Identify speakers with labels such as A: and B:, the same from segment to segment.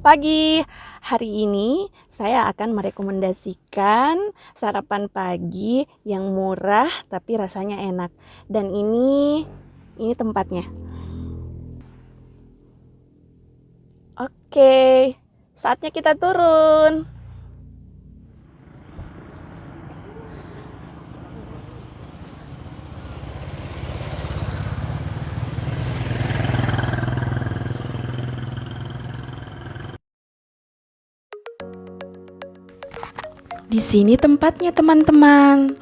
A: pagi. Hari ini saya akan merekomendasikan sarapan pagi yang murah tapi rasanya enak. Dan ini ini tempatnya. Oke, saatnya kita turun. Di sini tempatnya teman-teman.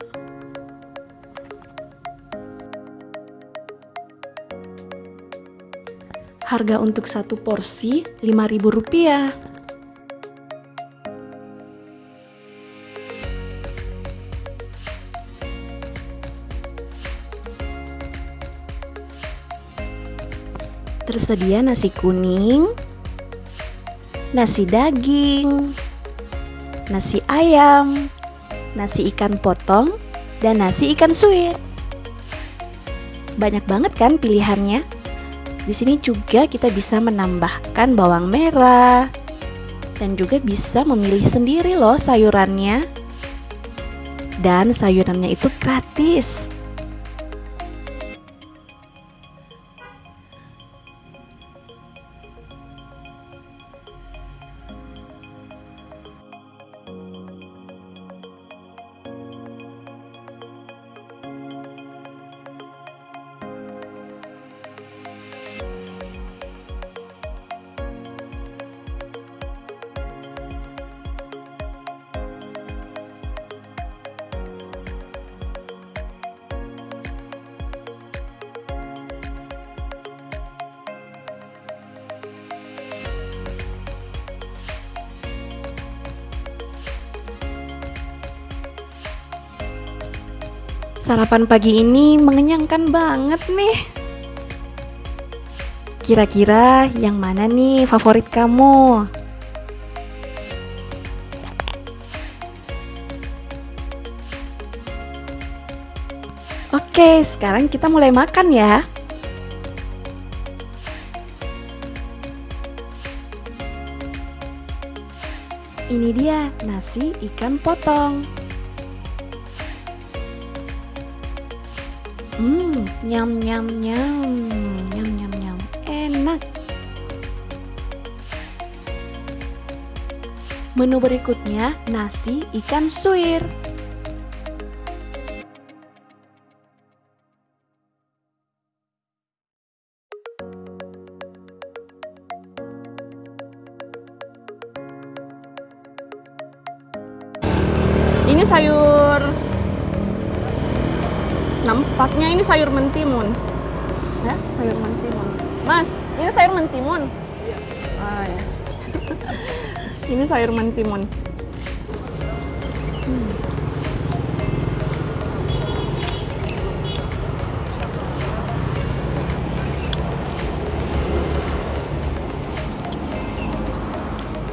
A: Harga untuk satu porsi Rp5.000. Tersedia nasi kuning, nasi daging, nasi ayam, nasi ikan potong, dan nasi ikan suwir. Banyak banget kan pilihannya? Di sini juga kita bisa menambahkan bawang merah dan juga bisa memilih sendiri loh sayurannya. Dan sayurannya itu gratis. Sarapan pagi ini mengenyangkan banget nih. Kira-kira yang mana nih favorit kamu? Oke, sekarang kita mulai makan ya. Ini dia nasi ikan potong. Hmm, nyam nyam nyam, nyam nyam nyam, enak. Menu berikutnya nasi ikan suwir. Ini sayur nampaknya ini sayur mentimun. Ya sayur mentimun. Mas ini sayur mentimun? Iya. Ah, ya. ini sayur mentimun. Hmm.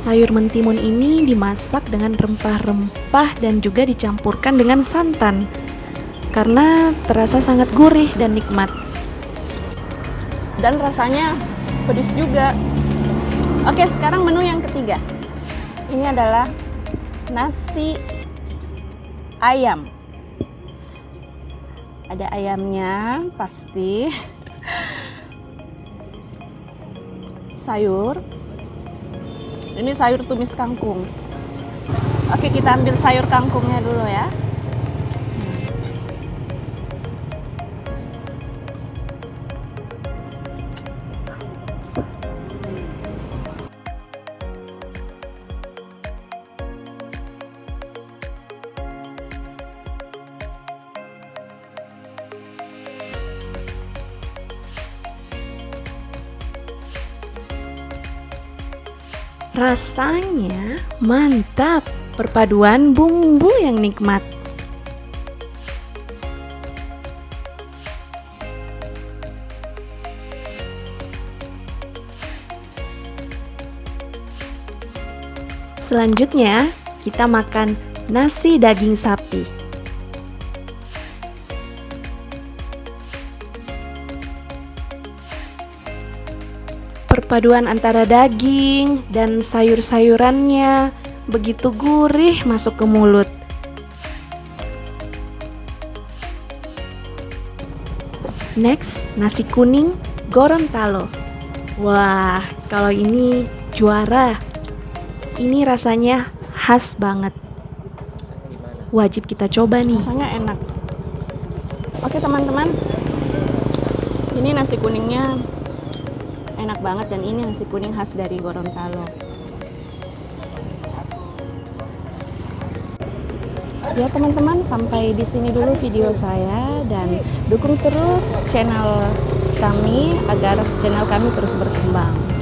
A: Sayur mentimun ini dimasak dengan rempah-rempah dan juga dicampurkan dengan santan karena terasa sangat gurih dan nikmat. Dan rasanya pedas juga. Oke, sekarang menu yang ketiga. Ini adalah nasi ayam. Ada ayamnya, pasti. Sayur. Ini sayur tumis kangkung. Oke, kita ambil sayur kangkungnya dulu ya. Rasanya mantap, perpaduan bumbu yang nikmat. Selanjutnya, kita makan nasi daging sapi. Perpaduan antara daging dan sayur-sayurannya begitu gurih masuk ke mulut. Next, nasi kuning Gorontalo. Wah, kalau ini juara. Ini rasanya khas banget. Wajib kita coba nih. Rasanya enak. Oke teman-teman, ini nasi kuningnya enak banget dan ini nasi kuning khas dari Gorontalo. Ya teman-teman, sampai di sini dulu video saya dan dukung terus channel kami agar channel kami terus berkembang.